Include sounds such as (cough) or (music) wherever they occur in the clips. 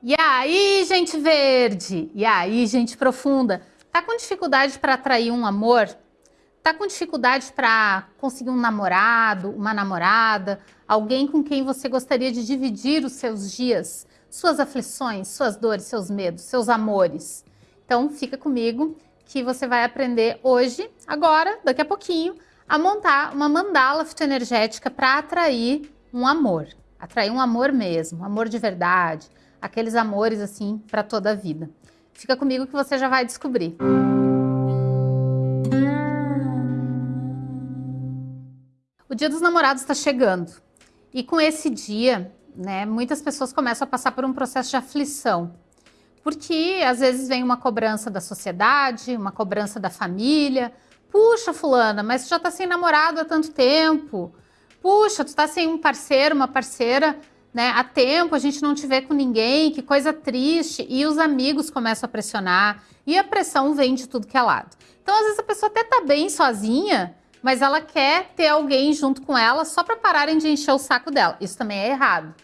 E aí, gente verde? E aí, gente profunda? Tá com dificuldade para atrair um amor? Tá com dificuldade para conseguir um namorado, uma namorada, alguém com quem você gostaria de dividir os seus dias, suas aflições, suas dores, seus medos, seus amores? Então, fica comigo que você vai aprender hoje, agora, daqui a pouquinho, a montar uma mandala fitoenergética para atrair um amor. Atrair um amor mesmo, amor de verdade, aqueles amores assim para toda a vida. Fica comigo que você já vai descobrir. O Dia dos Namorados está chegando e com esse dia, né, muitas pessoas começam a passar por um processo de aflição, porque às vezes vem uma cobrança da sociedade, uma cobrança da família. Puxa, fulana, mas você já está sem namorado há tanto tempo. Puxa, tu está sem um parceiro, uma parceira né? Há tempo a gente não te vê com ninguém, que coisa triste. E os amigos começam a pressionar. E a pressão vem de tudo que é lado. Então, às vezes, a pessoa até tá bem sozinha, mas ela quer ter alguém junto com ela só para pararem de encher o saco dela. Isso também é errado,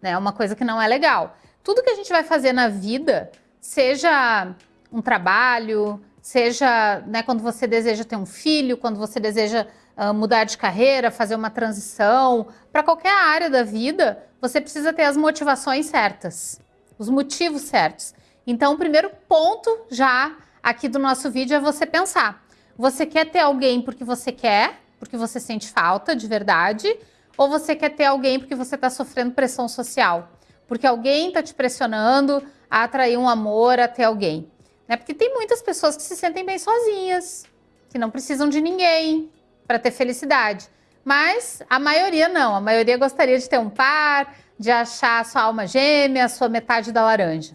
né? É uma coisa que não é legal. Tudo que a gente vai fazer na vida, seja um trabalho, seja né, quando você deseja ter um filho, quando você deseja uh, mudar de carreira, fazer uma transição, para qualquer área da vida, você precisa ter as motivações certas, os motivos certos. Então, o primeiro ponto já aqui do nosso vídeo é você pensar. Você quer ter alguém porque você quer, porque você sente falta de verdade, ou você quer ter alguém porque você está sofrendo pressão social? Porque alguém está te pressionando a atrair um amor, a ter alguém. Né? Porque tem muitas pessoas que se sentem bem sozinhas, que não precisam de ninguém para ter felicidade. Mas a maioria não, a maioria gostaria de ter um par, de achar a sua alma gêmea, a sua metade da laranja.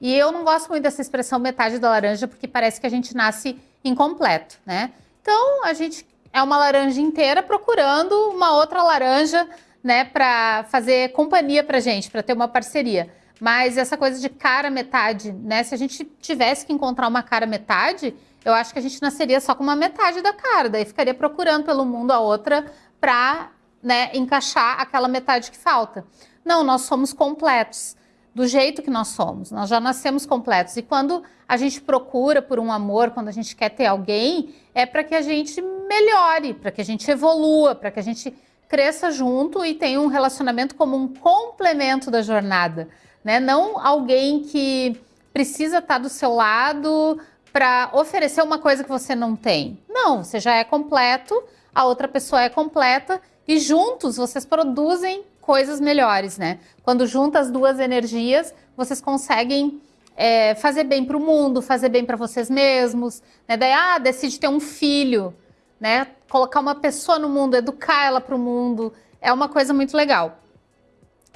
E eu não gosto muito dessa expressão metade da laranja, porque parece que a gente nasce incompleto, né? Então, a gente é uma laranja inteira procurando uma outra laranja, né, para fazer companhia pra gente, para ter uma parceria. Mas essa coisa de cara metade, né? Se a gente tivesse que encontrar uma cara metade, eu acho que a gente nasceria só com uma metade da cara, daí ficaria procurando pelo mundo a outra para né, encaixar aquela metade que falta. Não, nós somos completos, do jeito que nós somos, nós já nascemos completos. E quando a gente procura por um amor, quando a gente quer ter alguém, é para que a gente melhore, para que a gente evolua, para que a gente cresça junto e tenha um relacionamento como um complemento da jornada. Né? Não alguém que precisa estar do seu lado para oferecer uma coisa que você não tem. Não, você já é completo, a outra pessoa é completa e juntos vocês produzem coisas melhores, né? Quando junta as duas energias, vocês conseguem é, fazer bem para o mundo, fazer bem para vocês mesmos, né? Daí, ah, decide ter um filho, né? Colocar uma pessoa no mundo, educar ela para o mundo, é uma coisa muito legal.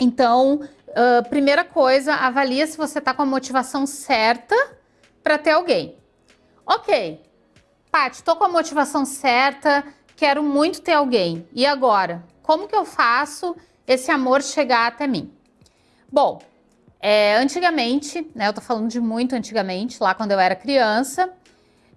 Então, uh, primeira coisa, avalia se você está com a motivação certa para ter alguém. Ok, Paty, estou com a motivação certa, quero muito ter alguém. E agora? Como que eu faço esse amor chegar até mim? Bom, é, antigamente, né, eu tô falando de muito antigamente, lá quando eu era criança,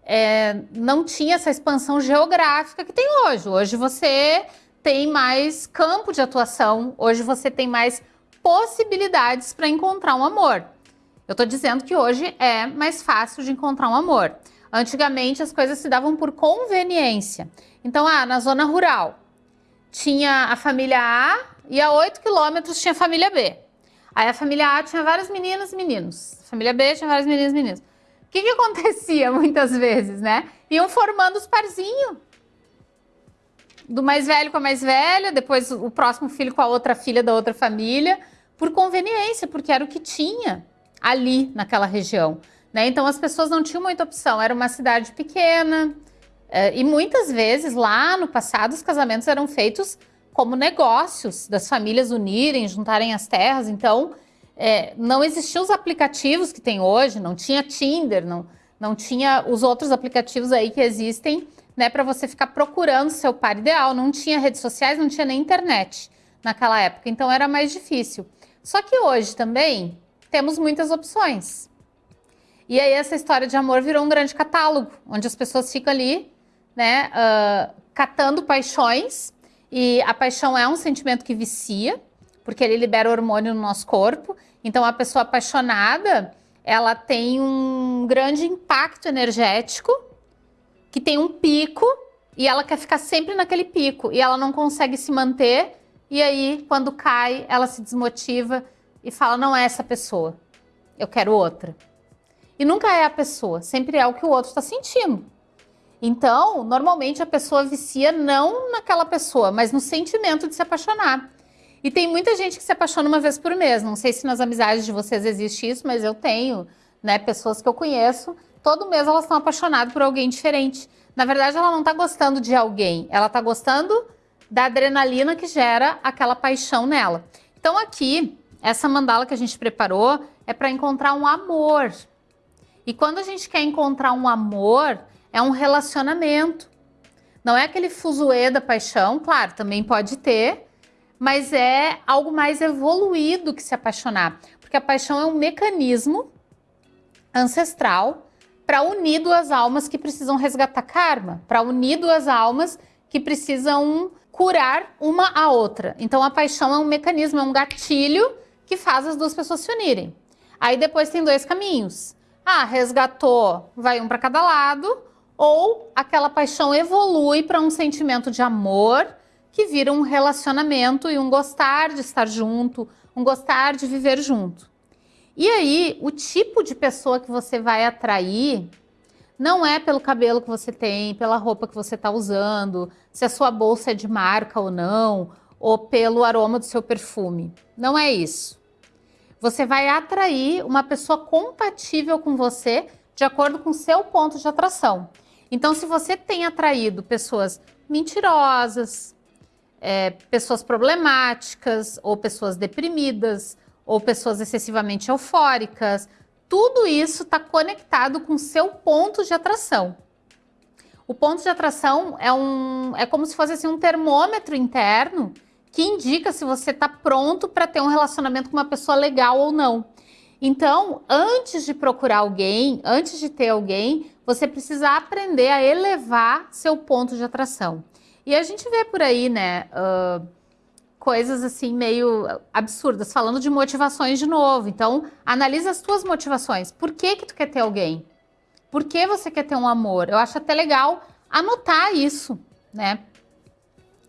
é, não tinha essa expansão geográfica que tem hoje. Hoje você tem mais campo de atuação, hoje você tem mais possibilidades para encontrar um amor. Eu tô dizendo que hoje é mais fácil de encontrar um amor. Antigamente as coisas se davam por conveniência. Então, ah, na zona rural tinha a família A e a 8 quilômetros tinha a família B. Aí a família A tinha vários meninos e meninos. A família B tinha vários meninos e meninos. O que, que acontecia (laughs) muitas vezes, né? Iam formando os parzinhos. Do mais velho com a mais velha, depois o próximo filho com a outra filha da outra família, por conveniência, porque era o que tinha ali naquela região. Né? Então as pessoas não tinham muita opção, era uma cidade pequena e muitas vezes lá no passado os casamentos eram feitos como negócios das famílias unirem, juntarem as terras, então é, não existiam os aplicativos que tem hoje, não tinha Tinder, não, não tinha os outros aplicativos aí que existem né, para você ficar procurando seu par ideal, não tinha redes sociais, não tinha nem internet naquela época, então era mais difícil. Só que hoje também temos muitas opções. E aí essa história de amor virou um grande catálogo, onde as pessoas ficam ali, né, uh, catando paixões, e a paixão é um sentimento que vicia, porque ele libera hormônio no nosso corpo. Então, a pessoa apaixonada, ela tem um grande impacto energético, que tem um pico, e ela quer ficar sempre naquele pico, e ela não consegue se manter, e aí, quando cai, ela se desmotiva e fala, não é essa pessoa, eu quero outra. E nunca é a pessoa, sempre é o que o outro está sentindo. Então, normalmente a pessoa vicia não naquela pessoa, mas no sentimento de se apaixonar. E tem muita gente que se apaixona uma vez por mês. Não sei se nas amizades de vocês existe isso, mas eu tenho, né, pessoas que eu conheço, todo mês elas estão apaixonadas por alguém diferente. Na verdade, ela não está gostando de alguém, ela está gostando da adrenalina que gera aquela paixão nela. Então aqui, essa mandala que a gente preparou é para encontrar um amor. E quando a gente quer encontrar um amor, é um relacionamento. Não é aquele fuzuê da paixão, claro, também pode ter, mas é algo mais evoluído que se apaixonar. Porque a paixão é um mecanismo ancestral para unir duas almas que precisam resgatar karma, para unir duas almas que precisam curar uma a outra. Então a paixão é um mecanismo, é um gatilho que faz as duas pessoas se unirem. Aí depois tem dois caminhos. Ah, resgatou, vai um para cada lado, ou aquela paixão evolui para um sentimento de amor que vira um relacionamento e um gostar de estar junto, um gostar de viver junto. E aí, o tipo de pessoa que você vai atrair não é pelo cabelo que você tem, pela roupa que você está usando, se a sua bolsa é de marca ou não, ou pelo aroma do seu perfume. Não é isso. Você vai atrair uma pessoa compatível com você de acordo com o seu ponto de atração. Então, se você tem atraído pessoas mentirosas, é, pessoas problemáticas, ou pessoas deprimidas, ou pessoas excessivamente eufóricas, tudo isso está conectado com seu ponto de atração. O ponto de atração é, um, é como se fosse assim, um termômetro interno que indica se você está pronto para ter um relacionamento com uma pessoa legal ou não. Então, antes de procurar alguém, antes de ter alguém, você precisa aprender a elevar seu ponto de atração. E a gente vê por aí, né, uh, coisas assim meio absurdas, falando de motivações de novo. Então, analisa as tuas motivações. Por que que tu quer ter alguém? Por que você quer ter um amor? Eu acho até legal anotar isso, né?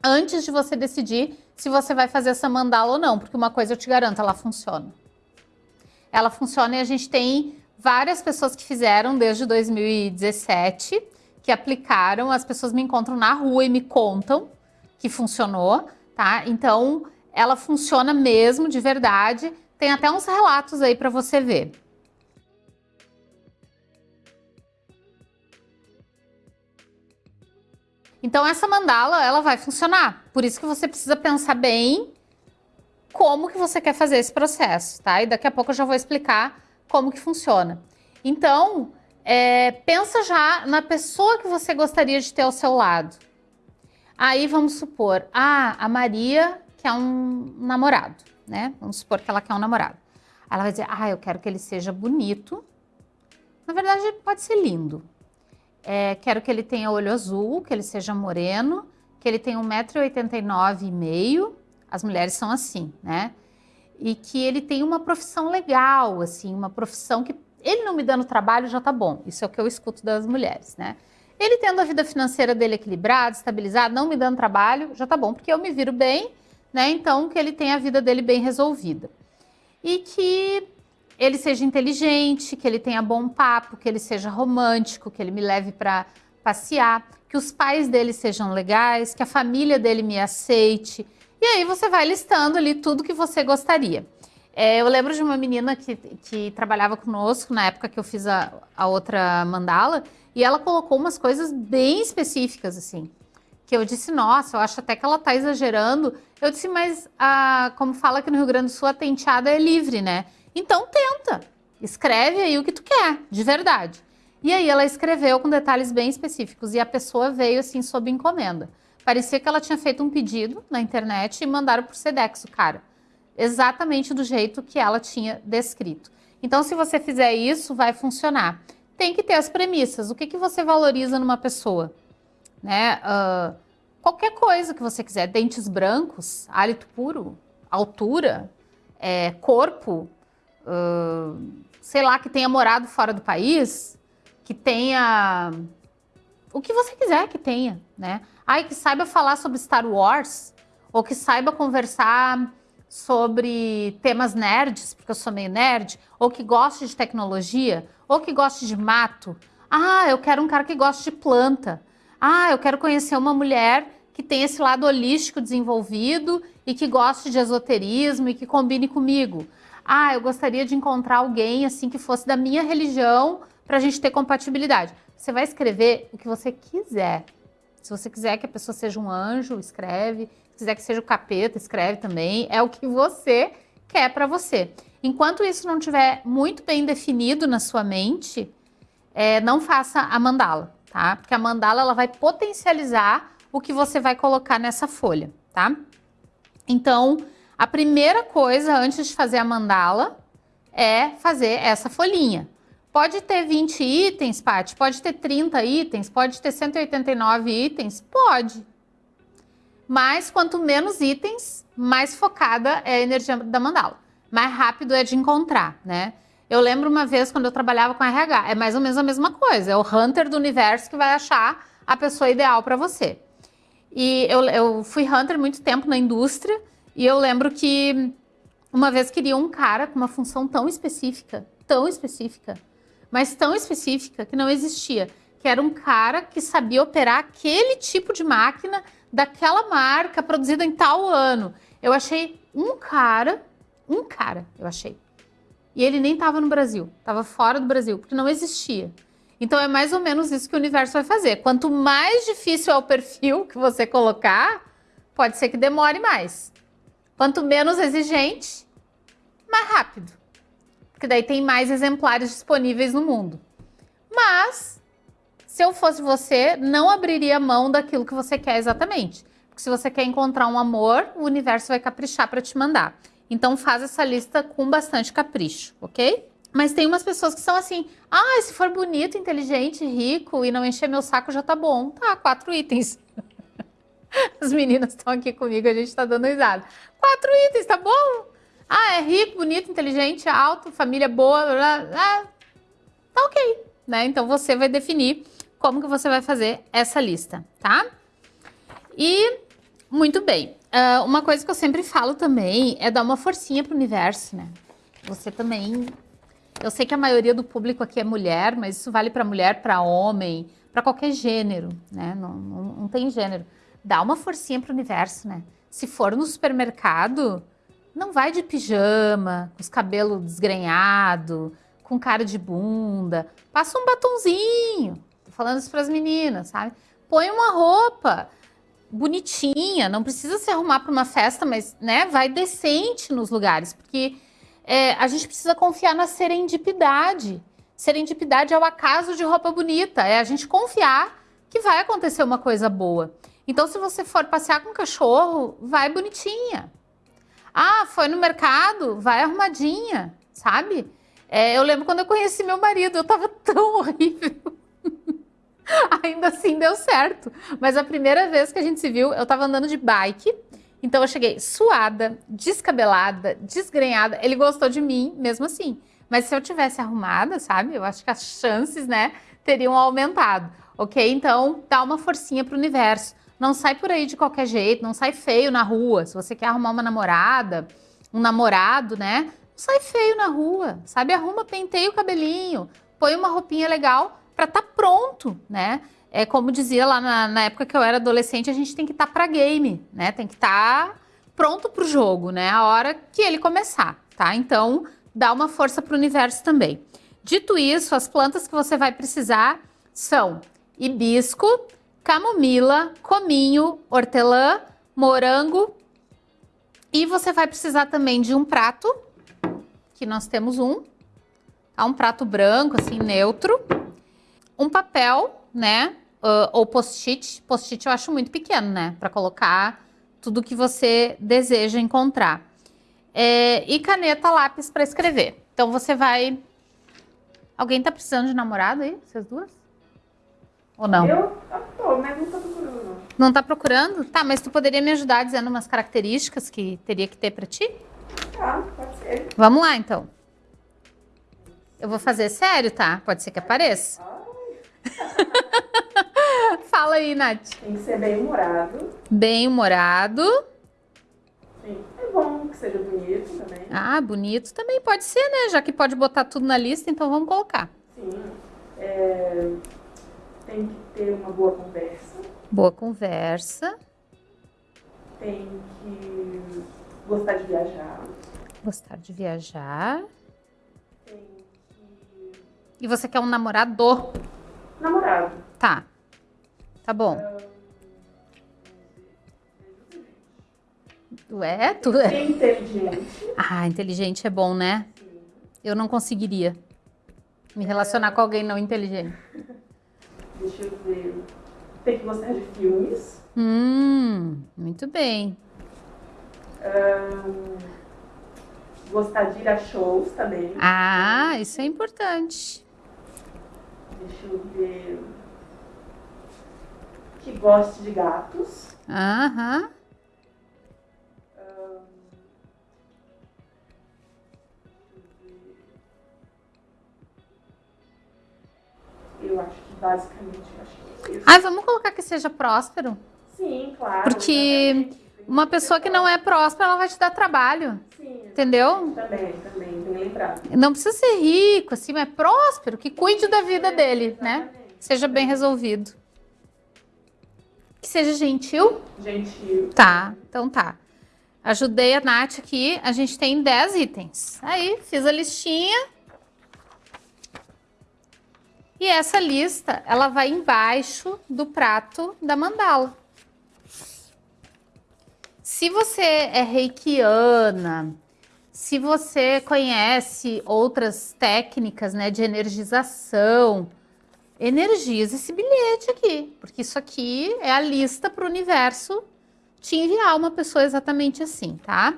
Antes de você decidir se você vai fazer essa mandala ou não, porque uma coisa eu te garanto, ela funciona. Ela funciona e a gente tem várias pessoas que fizeram desde 2017 que aplicaram, as pessoas me encontram na rua e me contam que funcionou, tá? Então, ela funciona mesmo, de verdade. Tem até uns relatos aí para você ver. Então, essa mandala, ela vai funcionar. Por isso que você precisa pensar bem como que você quer fazer esse processo, tá? E daqui a pouco eu já vou explicar como que funciona. Então, é, pensa já na pessoa que você gostaria de ter ao seu lado. Aí vamos supor, ah, a Maria quer um namorado, né? Vamos supor que ela quer um namorado. Ela vai dizer, ah, eu quero que ele seja bonito. Na verdade, pode ser lindo. É, quero que ele tenha olho azul, que ele seja moreno, que ele tenha 1,89m. As mulheres são assim, né? E que ele tenha uma profissão legal, assim, uma profissão que ele não me dando trabalho já tá bom. Isso é o que eu escuto das mulheres, né? Ele tendo a vida financeira dele equilibrada, estabilizada, não me dando trabalho, já tá bom, porque eu me viro bem, né? Então, que ele tenha a vida dele bem resolvida. E que ele seja inteligente, que ele tenha bom papo, que ele seja romântico, que ele me leve para passear, que os pais dele sejam legais, que a família dele me aceite. E aí você vai listando ali tudo que você gostaria. É, eu lembro de uma menina que, que trabalhava conosco na época que eu fiz a, a outra mandala e ela colocou umas coisas bem específicas, assim. Que eu disse, nossa, eu acho até que ela tá exagerando. Eu disse, mas a, como fala aqui no Rio Grande do Sul, a tenteada é livre, né? Então tenta, escreve aí o que tu quer, de verdade. E aí ela escreveu com detalhes bem específicos e a pessoa veio assim sob encomenda. Parecia que ela tinha feito um pedido na internet e mandaram por Sedex o cara exatamente do jeito que ela tinha descrito. Então, se você fizer isso, vai funcionar. Tem que ter as premissas. O que, que você valoriza numa pessoa? Né? Uh, qualquer coisa que você quiser. Dentes brancos, hálito puro, altura, é, corpo, uh, sei lá, que tenha morado fora do país, que tenha o que você quiser que tenha, né? Ai, que saiba falar sobre Star Wars, ou que saiba conversar sobre temas nerds, porque eu sou meio nerd, ou que goste de tecnologia, ou que goste de mato. Ah, eu quero um cara que goste de planta. Ah, eu quero conhecer uma mulher que tem esse lado holístico desenvolvido e que goste de esoterismo e que combine comigo. Ah, eu gostaria de encontrar alguém assim que fosse da minha religião para a gente ter compatibilidade. Você vai escrever o que você quiser. Se você quiser que a pessoa seja um anjo, escreve. Se quiser que seja o capeta, escreve também. É o que você quer para você. Enquanto isso não estiver muito bem definido na sua mente, é, não faça a mandala, tá? Porque a mandala ela vai potencializar o que você vai colocar nessa folha, tá? Então, a primeira coisa antes de fazer a mandala é fazer essa folhinha. Pode ter 20 itens, Paty? Pode ter 30 itens? Pode ter 189 itens? Pode. Mas quanto menos itens, mais focada é a energia da mandala. Mais rápido é de encontrar, né? Eu lembro uma vez quando eu trabalhava com RH, é mais ou menos a mesma coisa. É o hunter do universo que vai achar a pessoa ideal para você. E eu, eu fui hunter muito tempo na indústria e eu lembro que uma vez queria um cara com uma função tão específica, tão específica, mas tão específica que não existia, que era um cara que sabia operar aquele tipo de máquina daquela marca produzida em tal ano. Eu achei um cara, um cara, eu achei. E ele nem estava no Brasil, estava fora do Brasil, porque não existia. Então é mais ou menos isso que o universo vai fazer. Quanto mais difícil é o perfil que você colocar, pode ser que demore mais. Quanto menos exigente, mais rápido. Porque daí tem mais exemplares disponíveis no mundo. Mas, se eu fosse você, não abriria mão daquilo que você quer exatamente. Porque se você quer encontrar um amor, o universo vai caprichar para te mandar. Então faz essa lista com bastante capricho, ok? Mas tem umas pessoas que são assim, ah, se for bonito, inteligente, rico e não encher meu saco já tá bom. Tá, quatro itens. (laughs) As meninas estão aqui comigo, a gente tá dando risada. Quatro itens, tá bom? Ah, é rico, bonito, inteligente, alto, família boa, ah, tá ok, né? Então você vai definir como que você vai fazer essa lista, tá? E, muito bem, uh, uma coisa que eu sempre falo também é dar uma forcinha pro universo, né? Você também eu sei que a maioria do público aqui é mulher, mas isso vale para mulher, para homem, para qualquer gênero, né? Não, não, não, tem gênero. Dá uma forcinha para o universo, né? Se for no supermercado, não vai de pijama, com os cabelos desgrenhados, com cara de bunda. Passa um batonzinho. Tô falando isso para as meninas, sabe? Põe uma roupa bonitinha, não precisa se arrumar para uma festa, mas né, vai decente nos lugares, porque é, a gente precisa confiar na serendipidade. Serendipidade é o acaso de roupa bonita, é a gente confiar que vai acontecer uma coisa boa. Então, se você for passear com um cachorro, vai bonitinha. Ah, foi no mercado, vai arrumadinha, sabe? É, eu lembro quando eu conheci meu marido, eu tava (laughs) tão horrível. Ainda assim deu certo. Mas a primeira vez que a gente se viu, eu tava andando de bike então eu cheguei suada, descabelada, desgrenhada. Ele gostou de mim mesmo assim. Mas se eu tivesse arrumada, sabe? Eu acho que as chances, né, teriam aumentado. Ok? Então dá uma forcinha pro universo. Não sai por aí de qualquer jeito, não sai feio na rua. Se você quer arrumar uma namorada, um namorado, né? Não sai feio na rua, sabe? Arruma, penteia o cabelinho, põe uma roupinha legal para estar tá pronto, né? é como dizia lá na, na, época que eu era adolescente, a gente tem que estar tá para game, né? Tem que estar tá pronto para o jogo, né? A hora que ele começar, tá? Então, dá uma força para o universo também. Dito isso, as plantas que você vai precisar são hibisco, camomila, cominho, hortelã, morango e você vai precisar também de um prato, que nós temos um, tá? um prato branco, assim, neutro, um papel, né? uh, ou post-it. Post-it eu acho muito pequeno, né? Para colocar tudo que você deseja encontrar. É, e caneta, lápis para escrever. Então você vai. Alguém tá precisando de namorado aí? Vocês duas? Ou não? Eu não tá procurando? Tá, mas tu poderia me ajudar dizendo umas características que teria que ter para ti? Tá, pode ser. Vamos lá, então. Eu vou fazer sério, tá? Pode ser que apareça. (laughs) Fala aí, Nath. Tem que ser bem humorado. Bem humorado. Sim. É bom que seja bonito também. Ah, bonito também pode ser, né? Já que pode botar tudo na lista, então vamos colocar. Sim. É, Tem que ter uma boa conversa. Boa conversa. Tem que gostar de viajar. Gostar de viajar. Tem que. E você quer um namorado? Namorado. Tá. Tá bom. Ué, tu é. Ser inteligente. Ah, inteligente é bom, né? Eu não conseguiria me relacionar com alguém não inteligente. Deixa eu ver. Tem que gostar de filmes. Hum, muito bem. Ahn, gostar de ir a shows também. Ah, isso é importante. Deixa eu ver. Que goste de gatos. Aham. Eu acho que basicamente acho que. Ah, vamos colocar que seja próspero. Sim, claro. Porque exatamente. Uma pessoa que não é próspera, ela vai te dar trabalho. Sim, Entendeu? também, também, bem lembrado. Não precisa ser rico, assim, mas é próspero, que cuide da vida dele, né? Seja bem resolvido. Que seja gentil. Gentil. Tá, então tá. Ajudei a Nath aqui, a gente tem 10 itens. Aí, fiz a listinha. E essa lista, ela vai embaixo do prato da mandala. Se você é reikiana, se você conhece outras técnicas né, de energização, energiza esse bilhete aqui, porque isso aqui é a lista para o universo te enviar uma pessoa exatamente assim, tá?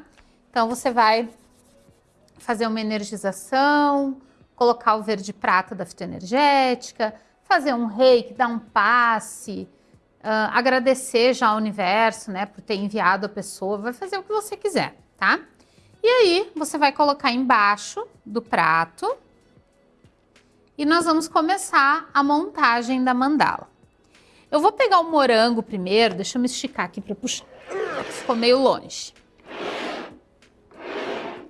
Então você vai fazer uma energização, colocar o verde prata da fitoenergética, fazer um reiki, dar um passe, uh, agradecer já ao universo, né, por ter enviado a pessoa, vai fazer o que você quiser, tá? E aí, você vai colocar embaixo do prato e nós vamos começar a montagem da mandala. Eu vou pegar o morango primeiro, deixa eu me esticar aqui para puxar. Ficou meio longe.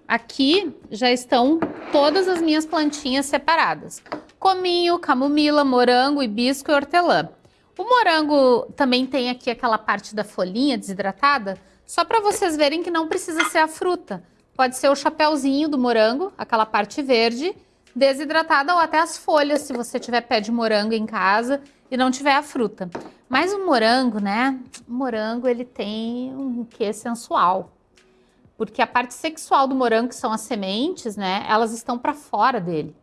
Aqui já estão todas as minhas plantinhas separadas. Cominho, camomila, morango, hibisco e hortelã. O morango também tem aqui aquela parte da folhinha desidratada, só para vocês verem que não precisa ser a fruta. Pode ser o chapéuzinho do morango, aquela parte verde, desidratada ou até as folhas, se você tiver pé de morango em casa e não tiver a fruta. Mas o morango, né? O morango ele tem um quê sensual. Porque a parte sexual do morango, que são as sementes, né? Elas estão para fora dele.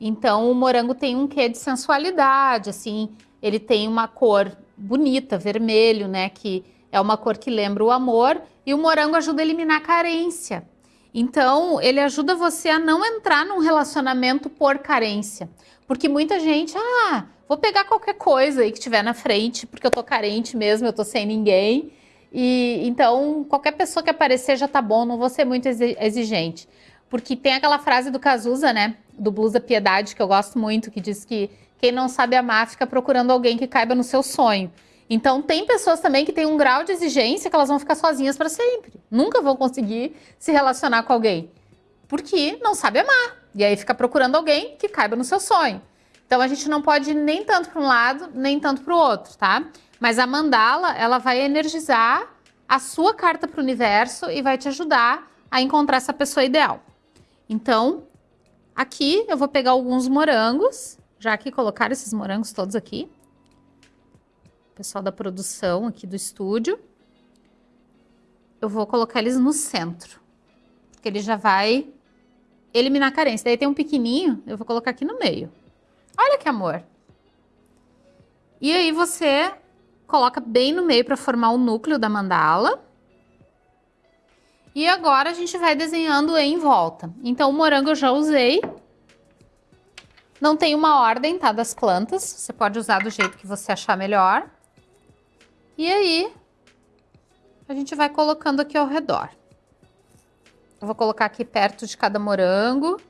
Então o morango tem um quê de sensualidade, assim, ele tem uma cor bonita, vermelho, né? Que é uma cor que lembra o amor. E o morango ajuda a eliminar a carência. Então, ele ajuda você a não entrar num relacionamento por carência. Porque muita gente, ah, vou pegar qualquer coisa aí que tiver na frente, porque eu tô carente mesmo, eu tô sem ninguém. E então, qualquer pessoa que aparecer já tá bom, não vou ser muito exigente. Porque tem aquela frase do Cazuza, né? Do Blues da Piedade, que eu gosto muito, que diz que quem não sabe amar fica procurando alguém que caiba no seu sonho. Então, tem pessoas também que têm um grau de exigência que elas vão ficar sozinhas para sempre. Nunca vão conseguir se relacionar com alguém. Porque não sabe amar. E aí fica procurando alguém que caiba no seu sonho. Então, a gente não pode ir nem tanto para um lado, nem tanto para o outro, tá? Mas a mandala, ela vai energizar a sua carta para o universo e vai te ajudar a encontrar essa pessoa ideal. Então, aqui eu vou pegar alguns morangos já que colocaram esses morangos todos aqui. Pessoal da produção aqui do estúdio. Eu vou colocar eles no centro. Porque ele já vai eliminar a carência. Daí tem um pequenininho, eu vou colocar aqui no meio. Olha que amor. E aí você coloca bem no meio para formar o núcleo da mandala. E agora a gente vai desenhando em volta. Então o morango eu já usei. Não tem uma ordem, tá, das plantas. Você pode usar do jeito que você achar melhor. E aí, a gente vai colocando aqui ao redor. Eu vou colocar aqui perto de cada morango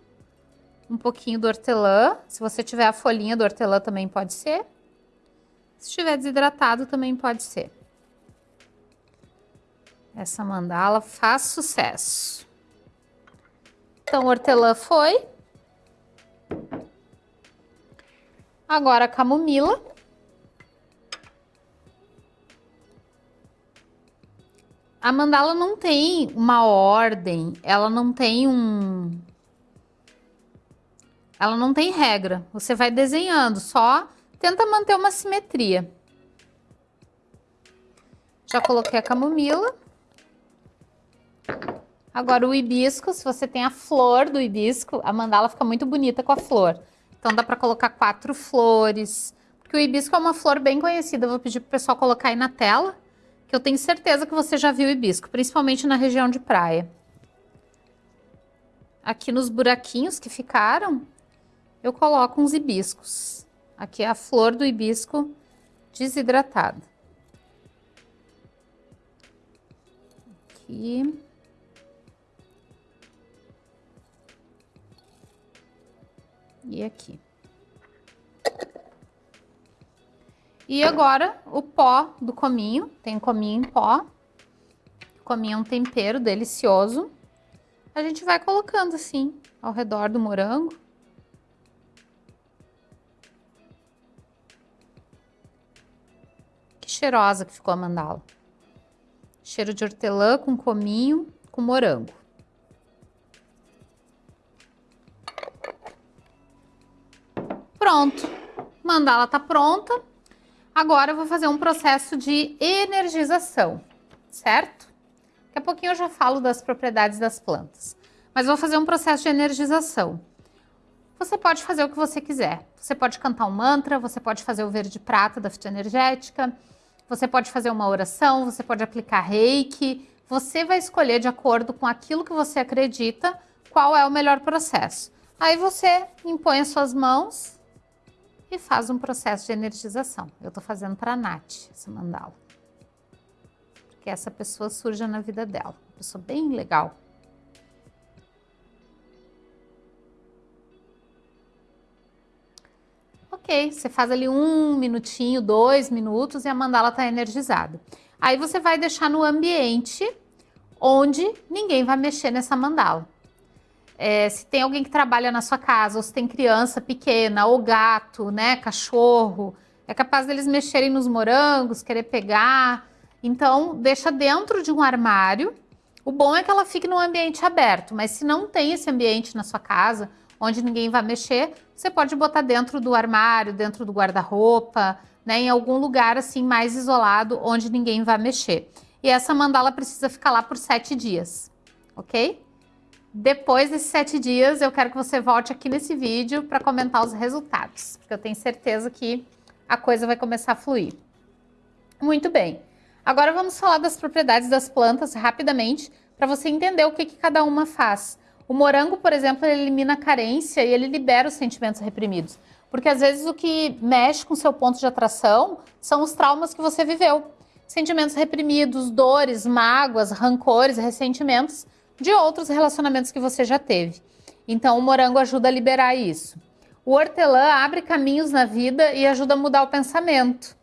um pouquinho do hortelã. Se você tiver a folhinha do hortelã também pode ser. Se estiver desidratado também pode ser. Essa mandala faz sucesso. Então, hortelã foi. Agora camomila. A mandala não tem uma ordem, ela não tem um... Ela não tem regra. Você vai desenhando, só tenta manter uma simetria. Já coloquei a camomila. Agora o hibisco, se você tem a flor do hibisco, a mandala fica muito bonita com a flor. Então dá para colocar quatro flores, porque o hibisco é uma flor bem conhecida. Eu vou pedir para o pessoal colocar aí na tela, que eu tenho certeza que você já viu o hibisco, principalmente na região de praia. Aqui nos buraquinhos que ficaram, eu coloco uns hibiscos. Aqui é a flor do hibisco desidratada. Aqui. e aqui. E agora o pó do cominho, tem cominho em pó. cominho é um tempero delicioso. A gente vai colocando assim ao redor do morango. Cheirosa que ficou a mandala. Cheiro de hortelã com cominho, com morango. Pronto, mandala tá pronta. Agora eu vou fazer um processo de energização, certo? Daqui a pouquinho eu já falo das propriedades das plantas. Mas vou fazer um processo de energização. Você pode fazer o que você quiser. Você pode cantar um mantra, você pode fazer o verde prata da fitoenergética, você pode fazer uma oração, você pode aplicar reiki. Você vai escolher de acordo com aquilo que você acredita qual é o melhor processo. Aí você impõe as suas mãos e faz um processo de energização. Eu estou fazendo para a Nath essa mandala. Que essa pessoa surja na vida dela. Uma pessoa bem legal. Ok, você faz ali um minutinho, dois minutos e a mandala está energizada. Aí você vai deixar no ambiente onde ninguém vai mexer nessa mandala. É, se tem alguém que trabalha na sua casa, ou se tem criança pequena, ou gato, né, cachorro, é capaz deles mexerem nos morangos, querer pegar. Então, deixa dentro de um armário. O bom é que ela fique num ambiente aberto, mas se não tem esse ambiente na sua casa, onde ninguém vai mexer, você pode botar dentro do armário, dentro do guarda-roupa, né, em algum lugar assim mais isolado, onde ninguém vai mexer. E essa mandala precisa ficar lá por sete dias, ok? Depois desses sete dias, eu quero que você volte aqui nesse vídeo para comentar os resultados, porque eu tenho certeza que a coisa vai começar a fluir. Muito bem. Agora vamos falar das propriedades das plantas rapidamente, para você entender o que, que cada uma faz. O morango, por exemplo, ele elimina a carência e ele libera os sentimentos reprimidos. Porque às vezes o que mexe com seu ponto de atração são os traumas que você viveu. Sentimentos reprimidos, dores, mágoas, rancores, ressentimentos de outros relacionamentos que você já teve. Então, o morango ajuda a liberar isso. O hortelã abre caminhos na vida e ajuda a mudar o pensamento.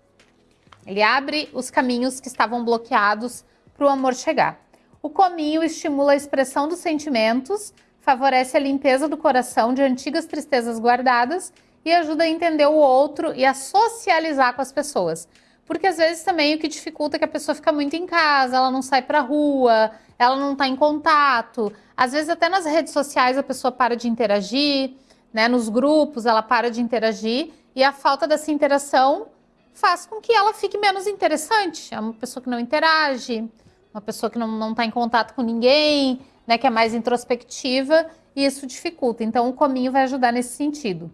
Ele abre os caminhos que estavam bloqueados para o amor chegar. O cominho estimula a expressão dos sentimentos, favorece a limpeza do coração de antigas tristezas guardadas e ajuda a entender o outro e a socializar com as pessoas. Porque às vezes também o que dificulta é que a pessoa fica muito em casa, ela não sai para rua, ela não está em contato. Às vezes até nas redes sociais a pessoa para de interagir, né? Nos grupos ela para de interagir e a falta dessa interação faz com que ela fique menos interessante. É uma pessoa que não interage, uma pessoa que não está em contato com ninguém, né? Que é mais introspectiva e isso dificulta. Então o cominho vai ajudar nesse sentido.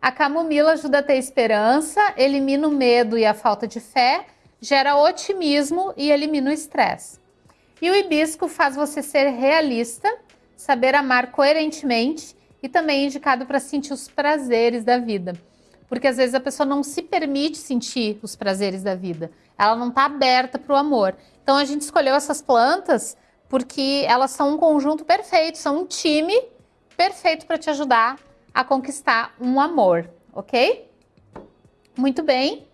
A camomila ajuda a ter esperança, elimina o medo e a falta de fé, gera otimismo e elimina o estresse. E o hibisco faz você ser realista, saber amar coerentemente e também é indicado para sentir os prazeres da vida. Porque às vezes a pessoa não se permite sentir os prazeres da vida. Ela não está aberta para o amor. Então a gente escolheu essas plantas porque elas são um conjunto perfeito, são um time perfeito para te ajudar a conquistar um amor, ok? Muito bem.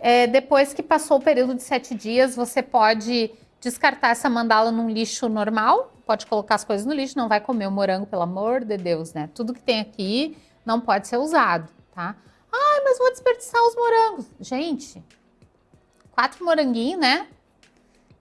É, depois que passou o período de sete dias, você pode descartar essa mandala num lixo normal, pode colocar as coisas no lixo, não vai comer o morango, pelo amor de Deus, né? Tudo que tem aqui não pode ser usado, tá? Ai, mas vou desperdiçar os morangos. Gente, quatro moranguinhos, né?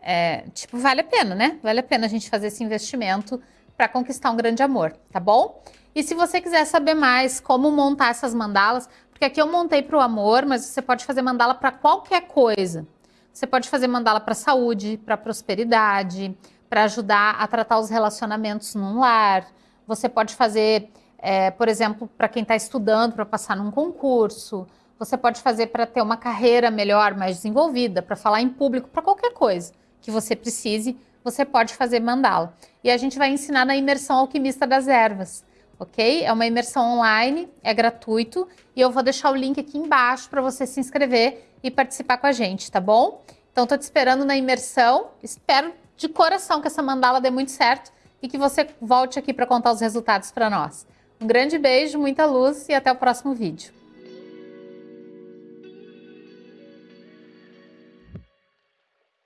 É, tipo, vale a pena, né? Vale a pena a gente fazer esse investimento para conquistar um grande amor, tá bom? E se você quiser saber mais como montar essas mandalas, porque aqui eu montei para o amor, mas você pode fazer mandala para qualquer coisa. Você pode fazer mandala para saúde, para prosperidade, para ajudar a tratar os relacionamentos num lar. Você pode fazer é, por exemplo, para quem está estudando para passar num concurso, você pode fazer para ter uma carreira melhor, mais desenvolvida, para falar em público, para qualquer coisa que você precise, você pode fazer mandala. E a gente vai ensinar na imersão alquimista das ervas, ok? É uma imersão online, é gratuito e eu vou deixar o link aqui embaixo para você se inscrever e participar com a gente, tá bom? Então, estou te esperando na imersão, espero de coração que essa mandala dê muito certo e que você volte aqui para contar os resultados para nós. Um grande beijo, muita luz e até o próximo vídeo.